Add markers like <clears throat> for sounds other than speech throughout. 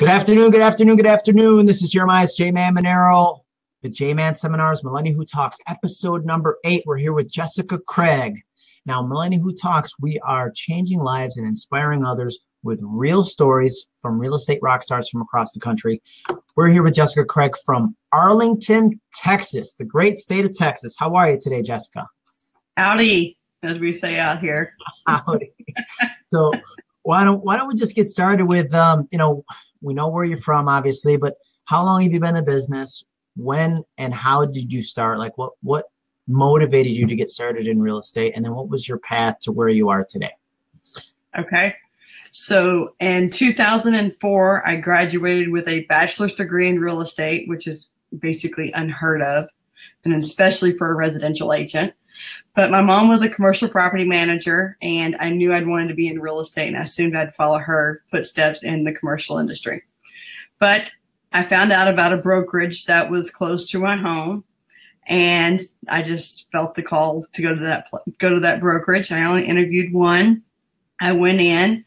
Good afternoon, good afternoon, good afternoon. This is Jeremiah's J Man Monero with J Man Seminars, Millennial Who Talks, episode number eight. We're here with Jessica Craig. Now, Millennial Who Talks, we are changing lives and inspiring others with real stories from real estate rock stars from across the country. We're here with Jessica Craig from Arlington, Texas, the great state of Texas. How are you today, Jessica? Howdy, as we say out here. <laughs> Howdy. so, why don't why don't we just get started with um, you know we know where you're from, obviously, but how long have you been in business? When and how did you start? Like, what what motivated you to get started in real estate, and then what was your path to where you are today? Okay. So in 2004, I graduated with a bachelor's degree in real estate, which is basically unheard of, and especially for a residential agent. But my mom was a commercial property manager, and I knew I'd wanted to be in real estate, and I assumed I'd follow her footsteps in the commercial industry. But I found out about a brokerage that was close to my home, and I just felt the call to go to that go to that brokerage. I only interviewed one. I went in.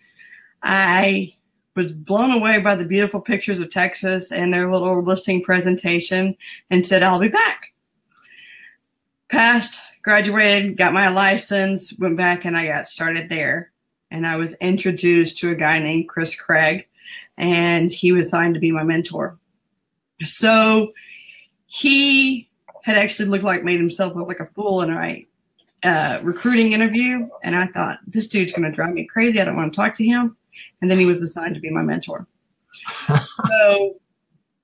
I was blown away by the beautiful pictures of Texas and their little listing presentation, and said, "I'll be back." Passed graduated, got my license, went back and I got started there. And I was introduced to a guy named Chris Craig, and he was assigned to be my mentor. So he had actually looked like made himself look like a fool in a uh, recruiting interview. And I thought, this dude's going to drive me crazy. I don't want to talk to him. And then he was assigned to be my mentor. <laughs> so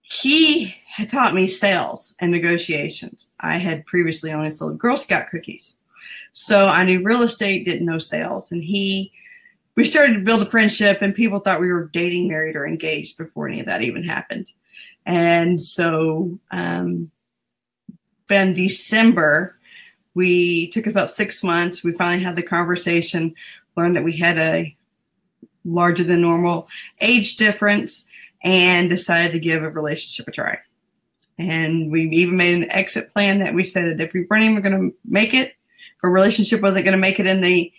he had taught me sales and negotiations. I had previously only sold Girl Scout cookies. So I knew real estate, didn't know sales. And he, we started to build a friendship, and people thought we were dating, married, or engaged before any of that even happened. And so, um, in December, we took about six months. We finally had the conversation, learned that we had a larger than normal age difference and decided to give a relationship a try. And we even made an exit plan that we said if we weren't even going to make it, if a relationship wasn't going to make it in the,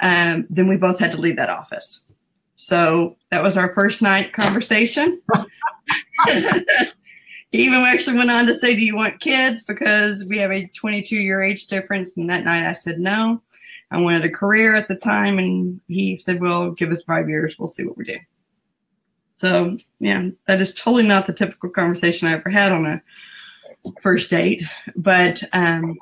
um, then we both had to leave that office. So that was our first night conversation. <laughs> he even actually went on to say, Do you want kids? Because we have a 22 year age difference. And that night I said no. I wanted a career at the time. And he said, Well, give us five years. We'll see what we do. So yeah, that is totally not the typical conversation I ever had on a first date. But um,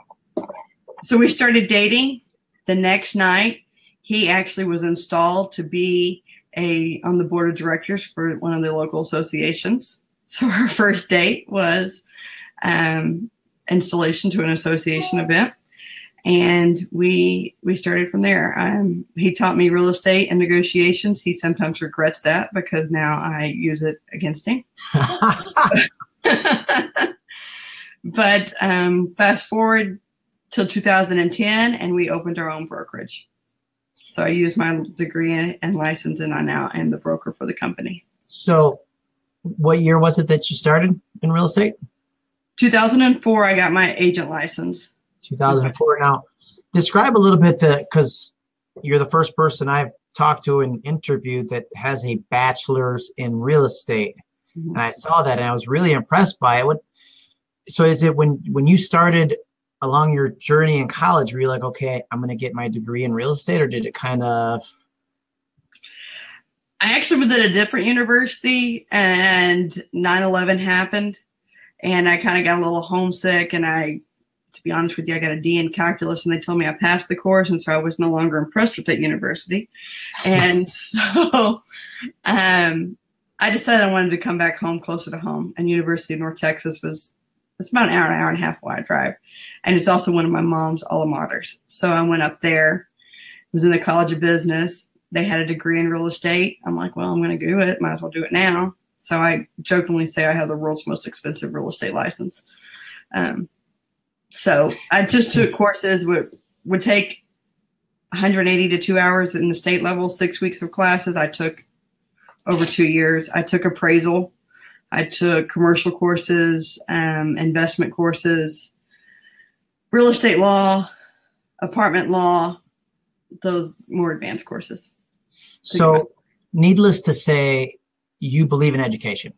so we started dating. The next night, he actually was installed to be a on the board of directors for one of the local associations. <laughs> So our first date was um, installation to an association event and we we started from there. Um, he taught me real estate and negotiations. He sometimes regrets that because now I use it against him. <laughs> but um, fast forward till 2010, and we opened our own brokerage. So I used my degree and license, and I now am the broker for the company. So, what year was it that you started in real estate? 2004. I got my agent license. 2004. Now, describe a little bit the because you're the first person I've talked to and interviewed that has a bachelor's in real estate, mm-hmm. and I saw that and I was really impressed by it. What? So is it when when you started along your journey in college, were you like, okay, I'm going to get my degree in real estate, or did it kind of? I actually was at a different university, and 9/11 happened, and I kind of got a little homesick, and I to be honest with you, I got a D in calculus and they told me I passed the course. And so I was no longer impressed with that university. And <laughs> so um, I decided I wanted to come back home closer to home. And University of North Texas was, it's about an hour, an hour and a half wide drive. And it's also one of my mom's alma maters. So I went up there, was in the College of Business. They had a degree in real estate. I'm like, well, I'm going to do it. Might as well do it now. So I jokingly say I have the world's most expensive real estate license. Um, so I just took courses would would take 180 to two hours in the state level, six weeks of classes. I took over two years. I took appraisal. I took commercial courses, um, investment courses, real estate law, apartment law, those more advanced courses. So, needless to say, you believe in education.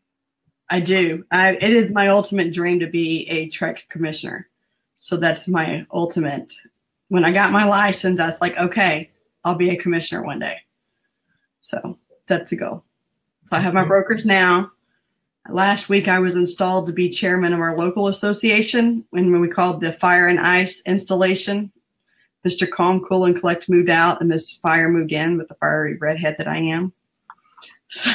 I do. I, it is my ultimate dream to be a TREC commissioner. So that's my ultimate. When I got my license, that's like, okay, I'll be a commissioner one day. So that's the goal. So I have my mm-hmm. brokers now. Last week, I was installed to be chairman of our local association when we called the fire and ice installation. Mr. Calm, Cool, and Collect moved out, and Miss Fire moved in with the fiery redhead that I am. <laughs> So.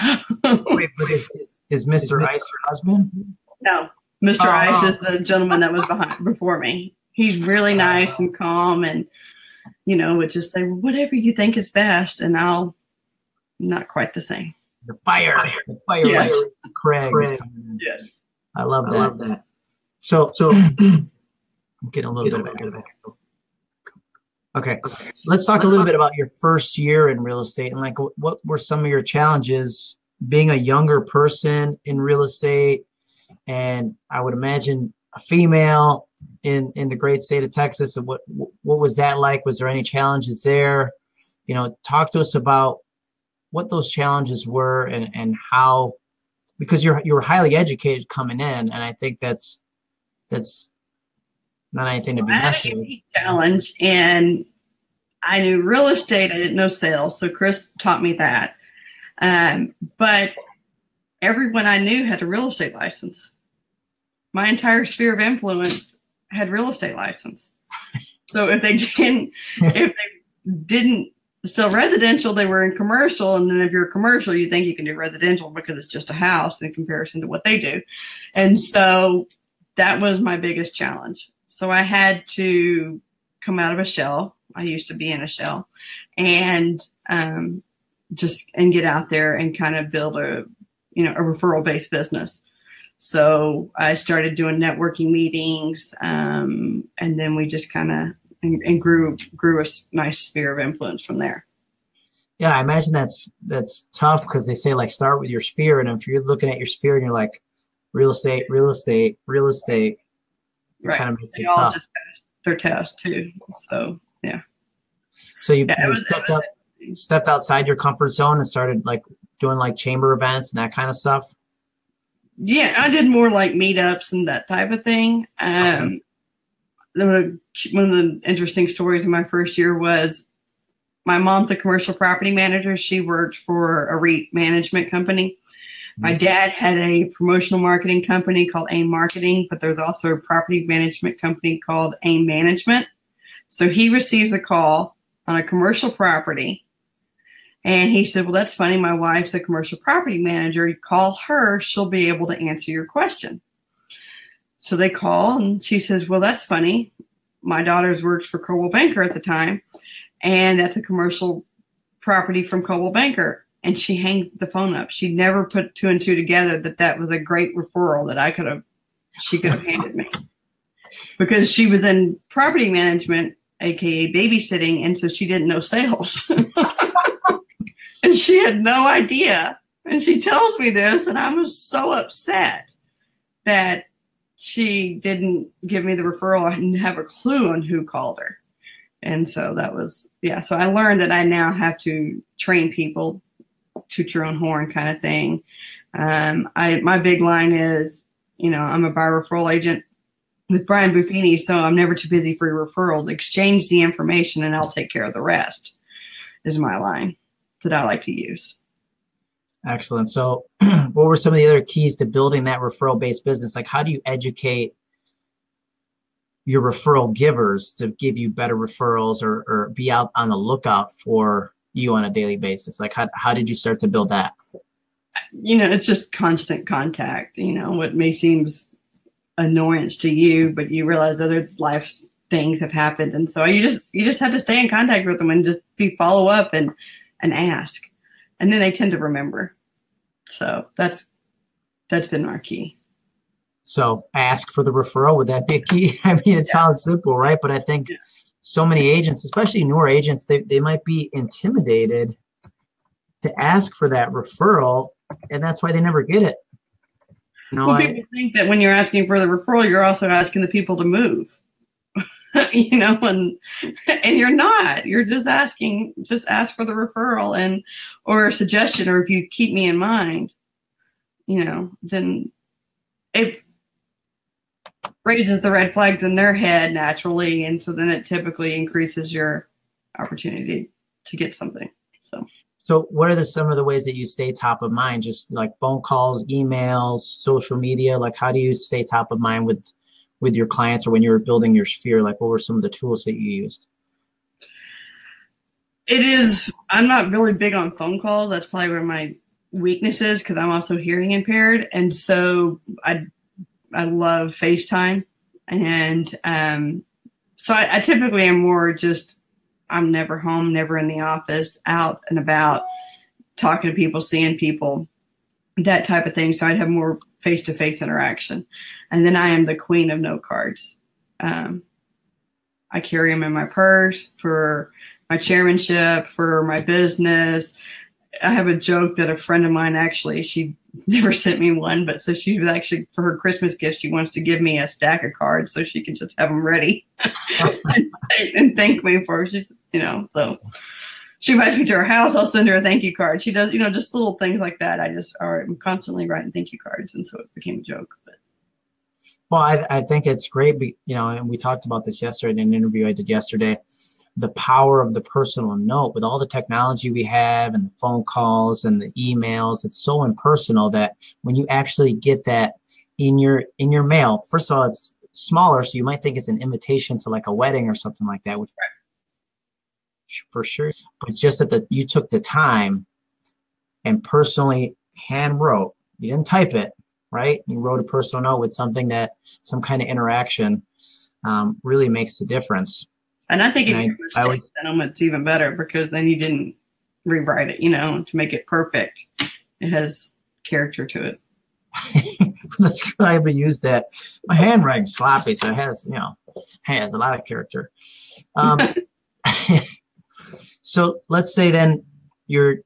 Wait, but is, is Mr. Ice your husband? No, Mr. Oh. Ice oh. is the gentleman that was behind before me. He's really oh. nice and calm, and you know, would just say whatever you think is best, and I'll not quite the same. The fire, the fire, yes. Craig. Craig. Yes, I love that. I love that. So, so <clears throat> I'm getting a little bit of it. Okay, let's talk a little bit about your first year in real estate and like what were some of your challenges being a younger person in real estate, and I would imagine a female in in the great state of Texas. What what was that like? Was there any challenges there? You know, talk to us about what those challenges were and and how because you're you're highly educated coming in, and I think that's that's not anything to be messed with. Challenge, and I knew real estate. I didn't know sales, so Chris taught me that. Um, but everyone I knew had a real estate license. My entire sphere of influence had real estate license. So if they didn't, if they didn't sell residential, they were in commercial. And then if you're commercial, you think you can do residential because it's just a house in comparison to what they do. And so that was my biggest challenge. So I had to come out of a shell. I used to be in a shell and um, just and get out there and kind of build a you know a referral based business so i started doing networking meetings um, and then we just kind of and, and, grew grew a nice sphere of influence from there yeah i imagine that's that's tough because they say like start with your sphere and if you're looking at your sphere and you're like real estate real estate real estate right. kind of they all tough. just passed their test too so yeah so you, yeah, you was, stepped up stepped outside your comfort zone and started like doing like chamber events and that kind of stuff? Yeah, I did more like meetups and that type of thing. Um, okay. one of the interesting stories in my first year was my mom's a commercial property manager. She worked for a REIT management company. My mm-hmm. dad had a promotional marketing company called AIM Marketing, but there's also a property management company called AIM Management. So he receives a call on a commercial property and he said, Well, that's funny. My wife's a commercial property manager. You call her, she'll be able to answer your question. So they call and she says, Well, that's funny. My daughter's worked for Coldwell Banker at the time, and that's a commercial property from Coldwell Banker. And she hangs the phone up. She never put two and two together that that was a great referral that I could have, she could have handed me. <laughs> Because she was in property management, aka babysitting, and so she didn't know sales. <laughs> <laughs> And she had no idea. And she tells me this, and I was so upset that she didn't give me the referral. I didn't have a clue on who called her. And so that was, yeah. So I learned that I now have to train people, toot your own horn kind of thing. Um, I my big line is, you know, I'm a buyer referral agent with Brian Buffini, so I'm never too busy for your referrals. Exchange the information, and I'll take care of the rest. Is my line that I like to use. Excellent. So, <clears throat> what were some of the other keys to building that referral based business? Like, how do you educate your referral givers to give you better referrals or, or be out on the lookout for you on a daily basis? Like, how, how did you start to build that? You know, it's just constant contact. You know, what may seem annoyance to you, but you realize other life things have happened. And so you just, you just have to stay in contact with them and just be follow up and, and ask. And then they tend to remember. So that's that's been our key. So ask for the referral. Would that be a key? <laughs> I mean, it yeah. sounds simple, right? But I think yeah. so many agents, especially newer agents, they, they might be intimidated to ask for that referral, and that's why they never get it. You know, well, I, people think that when you're asking for the referral, you're also asking the people to move. <laughs> you know, and and you're not. You're just asking, just ask for the referral and or a suggestion, or if you keep me in mind, you know, then it raises the red flags in their head naturally. And so then it typically increases your opportunity to get something. So, so what are the some of the ways that you stay top of mind? Just like phone calls, emails, social media. Like, how do you stay top of mind with with your clients or when you were building your sphere? Like, what were some of the tools that you used? It is. I'm not really big on phone calls. That's probably where my weakness is because I'm also hearing impaired, and so I I love FaceTime, and um, so I, I typically am more just I'm never home, never in the office, out and about, talking to people, seeing people, that type of thing. So I'd have more face to face interaction. And then I am the queen of note cards. Um, I carry them in my purse for my chairmanship, for my business. I have a joke that a friend of mine actually, she <laughs> never sent me one, but so she was actually for her Christmas gift, she wants to give me a stack of cards so she can just have them ready and, <laughs> and, thank me for she's you know so she invites me to her house. I'll send her a thank you card. She does you know just little things like that. I just are I'm constantly writing thank you cards, and so it became a joke. But well, I I think it's great. You know, and we talked about this yesterday in an interview I did yesterday the power of the personal note with all the technology we have and the phone calls and the emails it's so impersonal that when you actually get that in your in your mail first of all it's smaller so you might think it's an invitation to like a wedding or something like that which for sure but just that the you took the time and personally hand wrote you didn't type it right you wrote a personal note with something that some kind of interaction um, really makes the difference and I think and if you I, I it's even better because then you didn't rewrite it, you know, to make it perfect. It has character to it. <laughs> That's good. I haven't used that. My handwriting's sloppy, so it has, you know, has a lot of character. Um, <laughs> so let's say then you're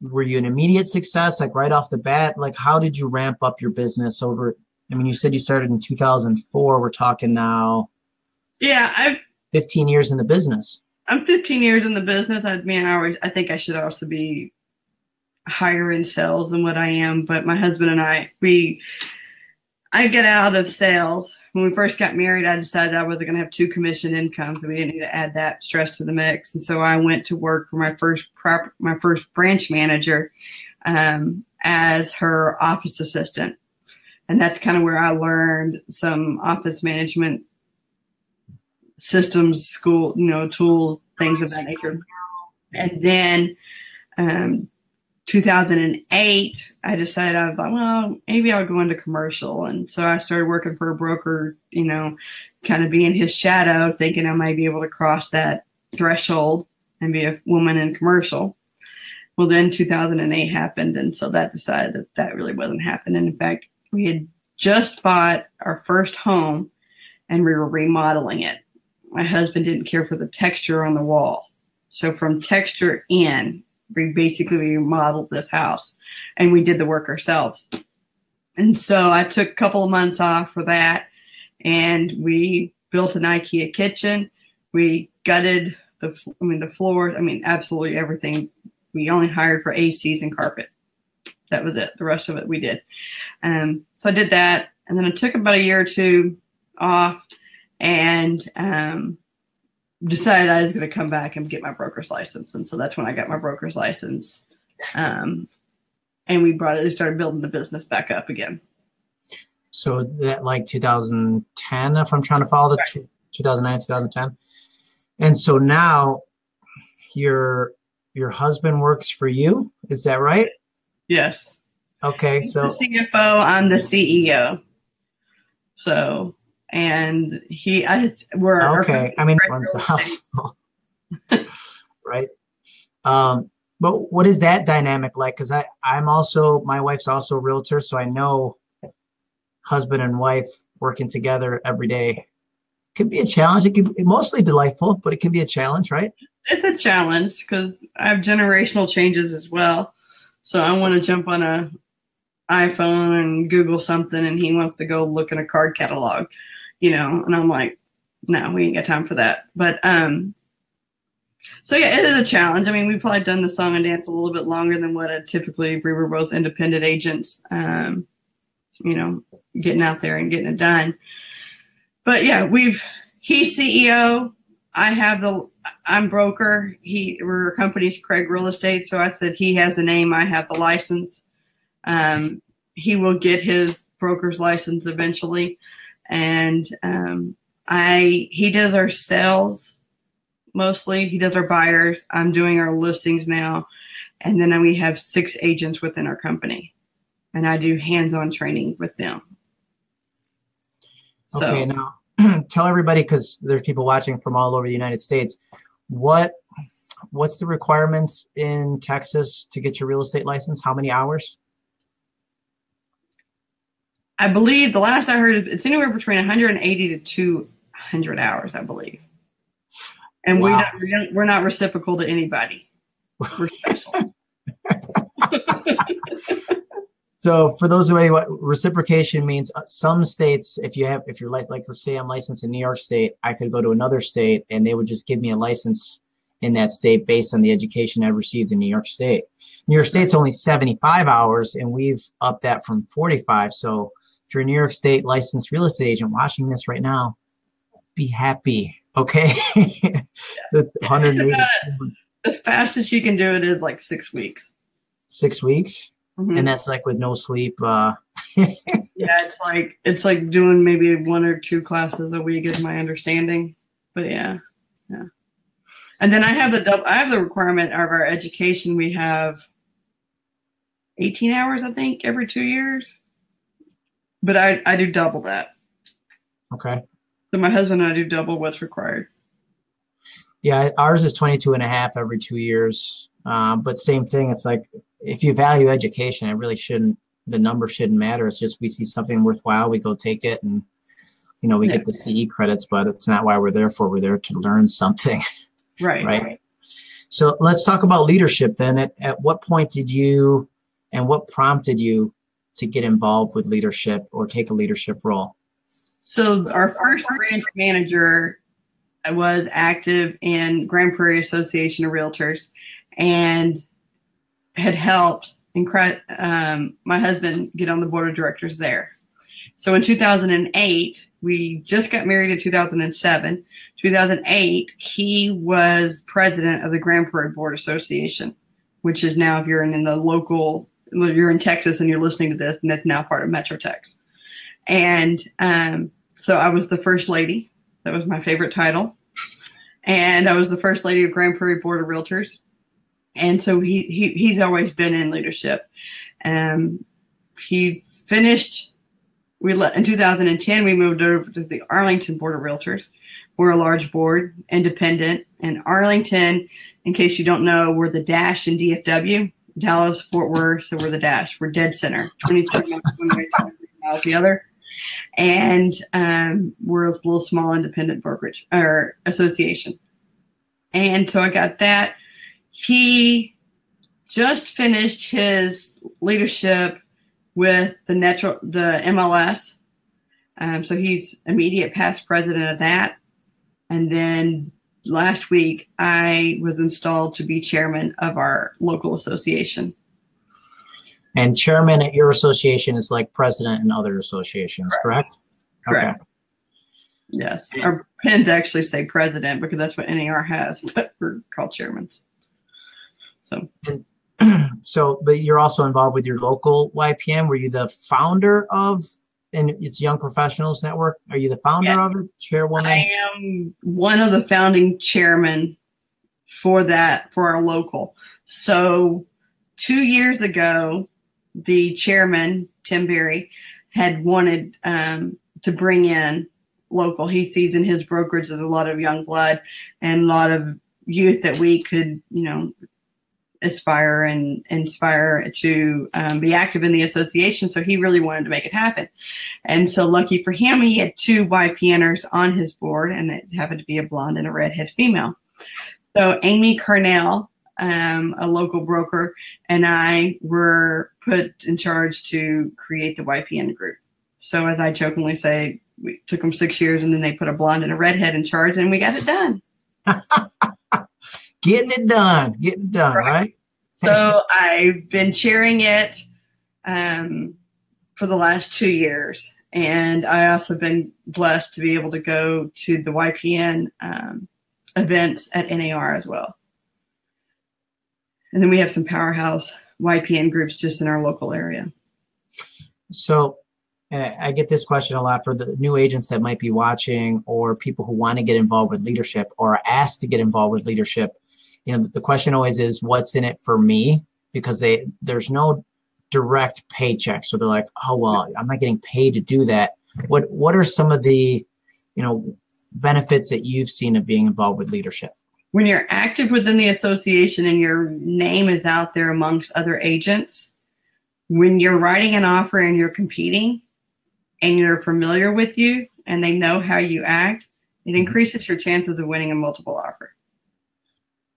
were you an immediate success like right off the bat like how did you ramp up your business over i mean you said you started in 2004 we're talking now yeah i've 15 years in the business. I'm 15 years in the business. I mean, I, I think I should also be higher in sales than what I am. But my husband and I, we, I get out of sales. When we first got married, I decided I wasn't going to have two commission incomes, and we didn't need to add that stress to the mix. And so I went to work for my first prop, my first branch manager um, as her office assistant, and that's kind of where I learned some office management systems, school, you know, tools, things of that nature. And then um, 2008, I decided I was like, well, maybe I'll go into commercial. And so I started working for a broker, you know, kind of being his shadow, thinking I might be able to cross that threshold and be a woman in commercial. Well, then 2008 happened. And so that decided that that really wasn't happening. In fact, we had just bought our first home and we were remodeling it my husband didn't care for the texture on the wall. So from texture in, we basically remodeled this house and we did the work ourselves. And so I took a couple of months off for that and we built an IKEA kitchen. We gutted the, I mean, the floor, I mean, absolutely everything. We only hired for ACs and carpet. That was it. The rest of it we did. Um, so I did that. And then I took about a year or two off and um, decided I was going to come back and get my broker's license. And so that's when I got my broker's license. Um, and we brought it, we started building the business back up again. So that like 2010, if I'm trying to follow the right. 2009, 2010. And so now your your husband works for you. Is that right? Yes. Okay. He's so the CFO, I'm the CEO. So and he I we're okay. I mean, runs the house, <laughs> right? Um, but what is that dynamic like? Because I I'm also my wife's also a realtor, so I know husband and wife working together every day can be a challenge. It can be mostly delightful, but it can be a challenge, right? It's a challenge because I have generational changes as well. So I want to jump on a iPhone and Google something, and he wants to go look in a card catalog you know, and I'm like, no, we ain't got time for that. But um, So yeah, it is a challenge. I mean, we've probably done the song and dance a little bit longer than what a typically we were both independent agents. Um, you know, getting out there and getting it done. But yeah, we've he's CEO. I have the I'm broker. He we're company's Craig Real Estate. So I said he has the name. I have the license. Um, he will get his broker's license eventually, and um, I he does our sales mostly. He does our buyers. I'm doing our listings now, and then we have six agents within our company, and I do hands-on training with them. Okay, so, now <clears throat> tell everybody because there's people watching from all over the United States. What what's the requirements in Texas to get your real estate license? How many hours? I believe the last I heard it's anywhere between 180 to 200 hours, I believe. And wow. we don't, we're not reciprocal to anybody. We're special. <laughs> So for those who what reciprocation means, uh, some states, if you have, if you're like, like let's say I'm licensed in New York State, I could go to another state and they would just give me a license in that state based on the education I received in New York State. New York State's only 75 hours and we've upped that from 45. So if you're a New York State licensed real estate agent watching this right now, be happy. Okay. <laughs> the, 180. <laughs> the fastest you can do it is like six weeks. Six weeks? Mm-hmm. And that's like with no sleep. Uh, <laughs> yeah, it's like it's like doing maybe one or two classes a week is my understanding. But yeah, yeah. And then I have the double. I have the requirement of our education. We have 18 hours, I think, every two years. But I I do double that. Okay. So my husband and I do double what's required. Yeah, ours is 22 and a half every two years. Um, but same thing. It's like if you value education, it really shouldn't. The number shouldn't matter. It's just we see something worthwhile, we go take it, and you know we yeah. get the CE credits. But it's not why we're there for. We're there to learn something. <laughs> Right. right. So let's talk about leadership then. At, at what point did you, and what prompted you to get involved with leadership or take a leadership role? So our first branch manager was active in Grand Prairie Association of Realtors, and had helped um, my husband get on the board of directors there. So in 2008, we just got married in 2007. 2008, he was president of the Grand Prairie Board Association, which is now, if you're in, in the local, you're in Texas and you're listening to this, and that's now part of MetroTex. And um, so I was the first lady. That was my favorite title. And I was the first lady of Grand Prairie Board of Realtors and so he, he he's always been in leadership. Um, he finished. We let in 2010. We moved over to the Arlington Board of Realtors. We're a large board, independent, and Arlington. In case you don't know, we're the Dash in DFW, Dallas, Fort Worth. So we're the Dash. We're dead center, 22 miles the other, and um, we're a little small independent brokerage or association. And so I got that he just finished his leadership with the NTREIS, the MLS. Um, so he's immediate past president of that. And then last week, I was installed to be chairman of our local association. And chairman at your association is like president in other associations, correct? Correct. correct. Okay. Yes. Our pins actually say president because that's what NAR has, <laughs> but we're called chairmen. So, <clears throat> so, but you're also involved with your local YPN. Were you the founder of, and it's Young Professionals Network? Are you the founder yeah. of it, chairwoman? I am one of the founding chairmen for that for our local. So, two years ago, the chairman Tim Berry had wanted um, to bring in local. He sees in his brokerage there's a lot of young blood and a lot of youth that we could, you know, aspire and inspire to um, be active in the association. So he really wanted to make it happen. And so lucky for him, he had two YPNers on his board, and it happened to be a blonde and a redhead female. So Amy Carnell, um, a local broker, and I were put in charge to create the YPN group. So as I jokingly say, we took them six years, and then they put a blonde and a redhead in charge, and we got it done. <laughs> getting it done, getting it done, right? right? so I've been chairing it um, for the last two years. And I also been blessed to be able to go to the YPN um, events at NAR as well. And then we have some powerhouse YPN groups just in our local area. So, and I get this question a lot for the new agents that might be watching or people who want to get involved with leadership or are asked to get involved with leadership. You know, the question always is, what's in it for me? Because they there's no direct paycheck. So they're like, oh well, I'm not getting paid to do that. What what are some of the, you know, benefits that you've seen of being involved with leadership? When you're active within the association and your name is out there amongst other agents, when you're writing an offer and you're competing and you're familiar with you and they know how you act, it mm-hmm. increases your chances of winning a multiple offer.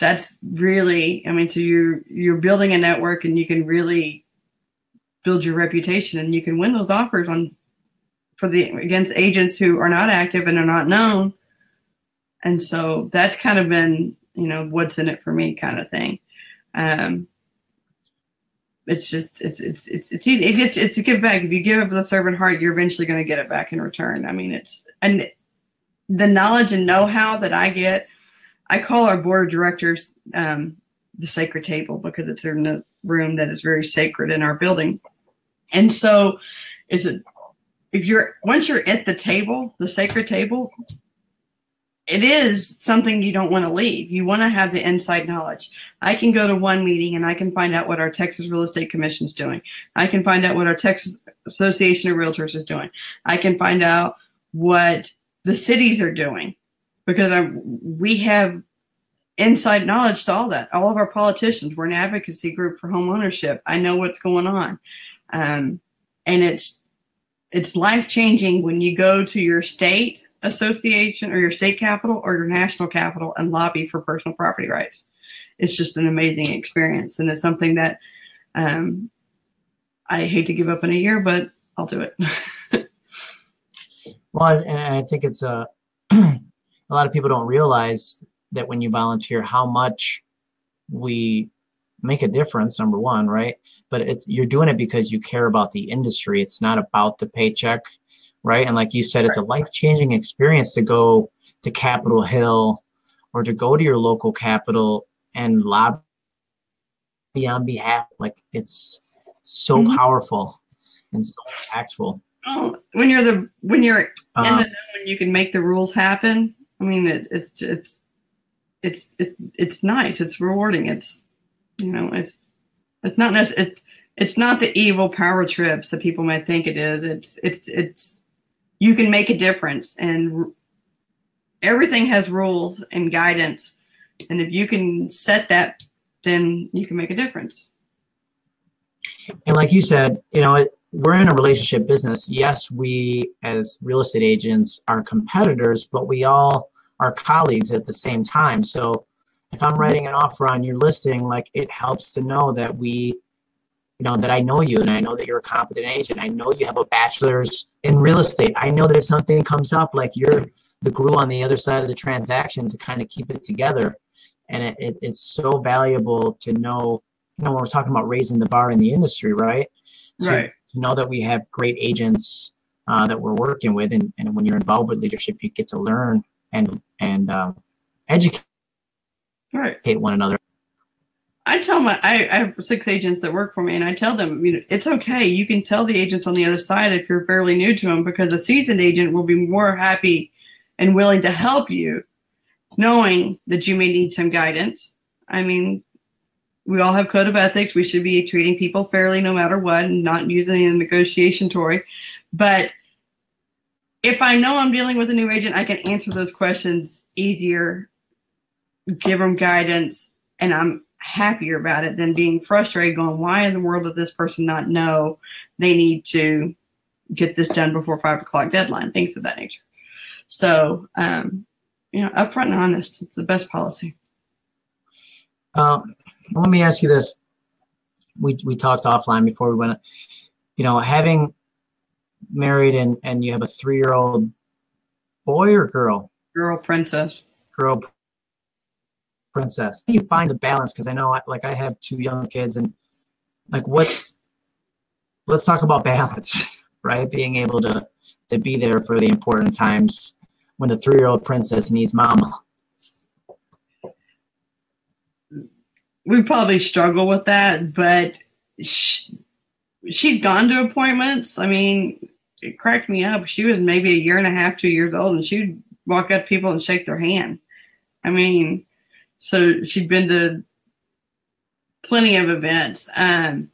That's really, I mean, so you're you're building a network and you can really build your reputation and you can win those offers on for the against agents who are not active and are not known. And so that's kind of been, you know, what's in it for me kind of thing. Um, it's just it's it's it's it's easy. It gets it's a give back. If you give up the servant heart, you're eventually going to get it back in return. I mean, it's and the knowledge and know-how that I get. I call our board of directors um, the sacred table because it's in a room that is very sacred in our building. And so, is it if you're once you're at the table, the sacred table, it is something you don't want to leave. You want to have the inside knowledge. I can go to one meeting and I can find out what our Texas Real Estate Commission is doing. I can find out what our Texas Association of Realtors is doing. I can find out what the cities are doing because I, we have inside knowledge to all that. All of our politicians, we're an advocacy group for home ownership. I know what's going on. Um, and it's it's life changing when you go to your state association or your state capital or your national capital and lobby for personal property rights. It's just an amazing experience, and it's something that um, I hate to give up in a year, but I'll do it. <laughs> well, and I think it's a <clears throat> a lot of people don't realize that when you volunteer, how much we make a difference number one right? But it's you're doing it because you care about the industry. It's not about the paycheck right? And like you said it's a life-changing experience to go to capitol hill or to go to your local capital and lobby on behalf like it's so mm-hmm. powerful and so impactful. Oh, when you're the when you're in the when you can make the rules happen i mean it, it's it's it's it's it's nice it's rewarding it's you know, it's it's not necessarily it, it's not the evil power trips that people might think it is. It's it's it's you can make a difference, and everything has rules and guidance, and if you can set that, then you can make a difference. And like you said, you know, we're in a relationship business. Yes, we as real estate agents are competitors, but we all are colleagues at the same time. So if I'm writing an offer on your listing, like it helps to know that we, you know, that I know you and I know that you're a competent agent. I know you have a bachelor's in real estate. I know that if something comes up, like you're the glue on the other side of the transaction to kind of keep it together. And it, it, it's so valuable to know, you know, when we're talking about raising the bar in the industry, right? right. To know that we have great agents uh, that we're working with. And, and when you're involved with leadership, you get to learn and, and um, educate right. one another. I tell my I, I, have six agents that work for me, and I tell them, you know, it's okay. You can tell the agents on the other side if you're fairly new to them, because a seasoned agent will be more happy and willing to help you, knowing that you may need some guidance. I mean, we all have code of ethics. We should be treating people fairly no matter what, and not using a negotiation toy. But if I know I'm dealing with a new agent, I can answer those questions easier give them guidance, and I'm happier about it than being frustrated going, why in the world does this person not know they need to get this done before five o'clock deadline, things of that nature. So, um, you know, upfront and honest, it's the best policy. Um, let me ask you this. We, we talked offline before we went, you know, having married and, and you have a three-year-old boy or girl? Girl princess. Girl princess. You find the balance because I know, I, like, I have two young kids, and like, what? Let's talk about balance, <laughs> right? Being able to to be there for the important times when the three year old princess needs mama. We probably struggle with that, but she, she'd gone to appointments. I mean, it cracked me up. She was maybe a year and a half, two years old, and she'd walk up to people and shake their hand. I mean, so she'd been to plenty of events. Um,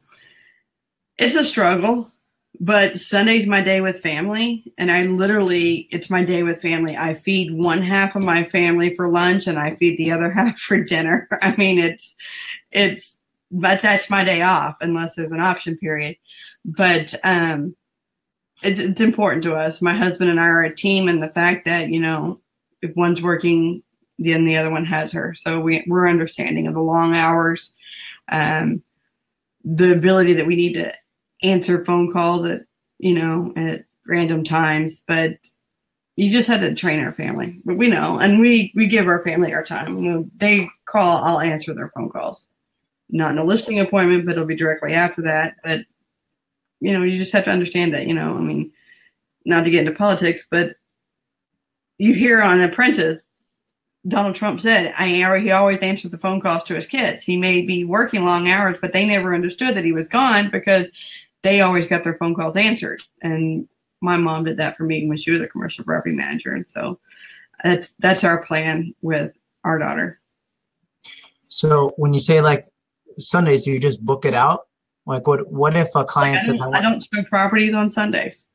it's a struggle, but Sunday's my day with family, and I literally it's my day with family. I feed one half of my family for lunch, and I feed the other <laughs> half for dinner. <laughs> I mean, it's it's but that's my day off unless there's an option period. But um, it's, it's important to us. My husband and I are a team, and the fact that you know if one's working, then the other one has her. So we we're understanding of the long hours, um, the ability that we need to answer phone calls at you know at random times, but you just had to train our family. But we know, and we we give our family our time. You know, they call, I'll answer their phone calls. Not in a listing appointment, but it'll be directly after that. But you know, you just have to understand that. You know, I mean, not to get into politics, but you hear on Apprentice, Donald Trump said, I he always answered the phone calls to his kids. He may be working long hours, but they never understood that he was gone because they always got their phone calls answered. And my mom did that for me when she was a commercial property manager. And so that's that's our plan with our daughter. So when you say like Sundays, do you just book it out? Like what what if a client I, don't, I don't show properties on Sundays.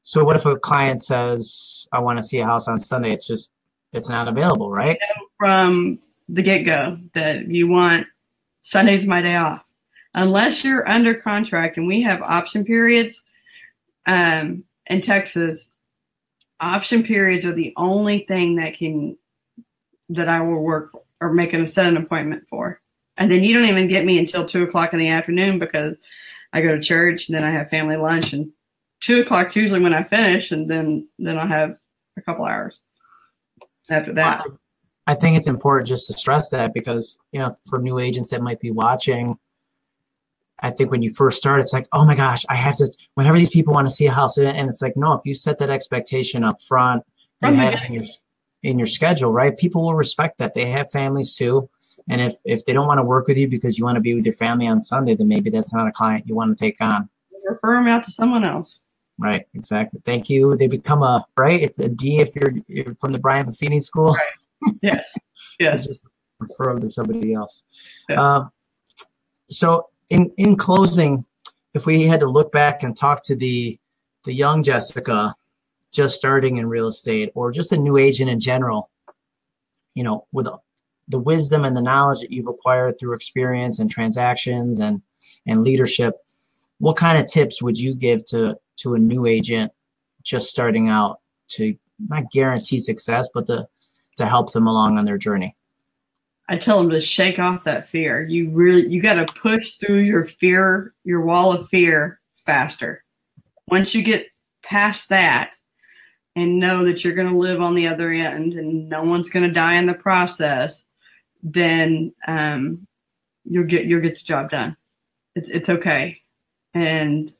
So what if a client says, I want to see a house on Sunday? It's just, it's not available, right? From the get go that you want Sunday's my day off. Unless you're under contract and we have option periods um, in Texas, option periods are the only thing that can, that I will work or make an set an appointment for. And then you don't even get me until two o'clock in the afternoon because I go to church and then I have family lunch and two o'clock is usually when I finish, and then then I'll have a couple hours after that. I think it's important just to stress that because you know for new agents that might be watching, I think when you first start, it's like, oh my gosh, I have to. Whenever these people want to see a house, and it's like, no, if you set that expectation up front, oh you have in your in your schedule, right? People will respect that. They have families too. And if, if they don't want to work with you because you want to be with your family on Sunday, then maybe that's not a client you want to take on. Refer them out to someone else. Right, exactly. Thank you. They become a right. It's a D if you're, you're from the Brian Buffini school. Right. Yes. Yes. <laughs> refer them to somebody else. Yes. Um, so in in closing, if we had to look back and talk to the the young Jessica, just starting in real estate, or just a new agent in general, you know, with the wisdom and the knowledge that you've acquired through experience and transactions and and leadership, what kind of tips would you give to to a new agent just starting out to not guarantee success, but to, to help them along on their journey? I tell them to shake off that fear. You really, you got to push through your fear, your wall of fear faster. Once you get past that and know that you're going to live on the other end and no one's going to die in the process, then um, you'll get, you'll get the job done. It's, it's okay. And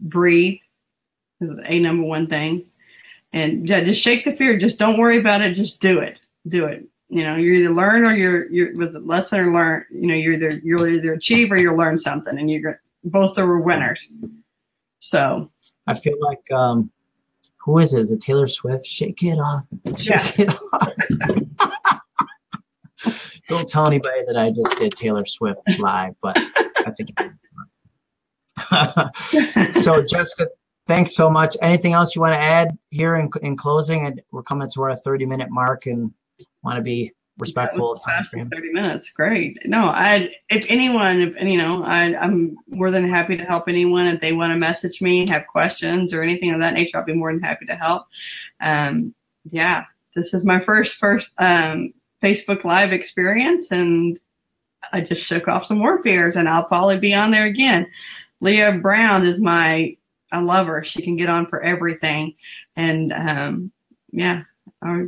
breathe is a number one thing. And yeah, just shake the fear. Just don't worry about it. Just do it. Do it. You know, you either learn or you're you're with the lesson or learn. You know, you're either you'll either achieve or you'll learn something, and you're both are winners. So I feel like um, who is it? Is it Taylor Swift? Shake it off. Shake yeah. it off. <laughs> Don't tell anybody that I just did Taylor Swift live, but I think <laughs> so, Jessica, thanks so much. Anything else you want to add here in, in closing? And we're coming to our 30 minute mark and want to be respectful of time 30 minutes. Great. No, I, if anyone, if, you know, I, I'm more than happy to help anyone. If they want to message me, have questions or anything of that nature, I'll be more than happy to help. Um, yeah, this is my first, first, um, Facebook live experience and I just shook off some fears and I'll probably be on there again. Leah Brown is my, I love her. She can get on for everything. And um, yeah, I,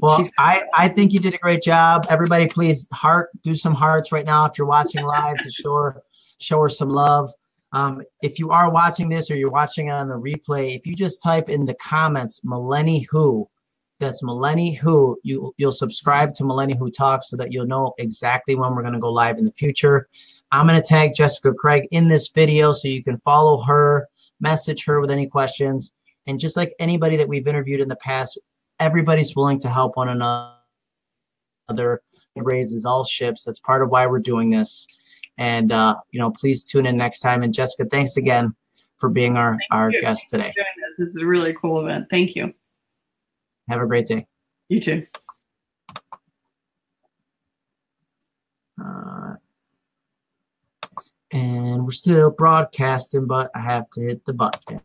Well, I, I think you did a great job. Everybody, please heart, do some hearts right now if you're watching live to show her, show her some love. Um, if you are watching this or you're watching it on the replay, if you just type in the comments Millenni Who, that's Millenni Who, you you'll subscribe to Millenni Who Talks so that you'll know exactly when we're gonna go live in the future. I'm gonna tag Jessica Craig in this video so you can follow her, message her with any questions. And just like anybody that we've interviewed in the past, everybody's willing to help one another. It raises all ships. That's part of why we're doing this. And uh, you know, please tune in next time. And Jessica, thanks again for being our, Thank our you. guest today. This is a really cool event. Thank you. Have a great day. You too. Uh, and we're still broadcasting, but I have to hit the button.